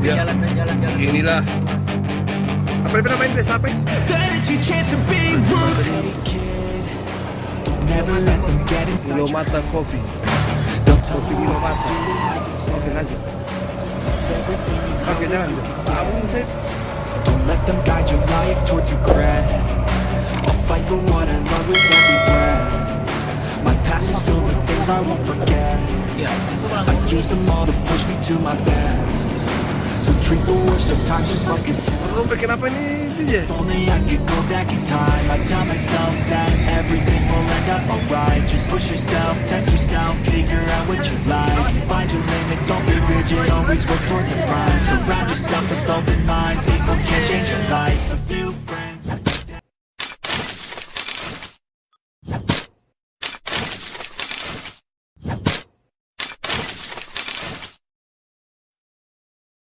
Ya. Inilah apa yang namanya desa apa? Don't never let them get inside your Kilomata Coffee. They'll tell Kopi you what Kilomata. to do like Oke lanjut. Oke jalan. Kamu saya Don't let them guide your life towards regret I'll fight for what I love with every breath My past is filled with things I won't forget I use them all to push me to my best So treat the worst of times just like a test Kamu bikin apa ini DJ? If only I could go back in time. I'd tell myself that everything will end up alright. Just push yourself, test yourself, figure out what you like. Find your limits, don't be rigid, always work towards a prime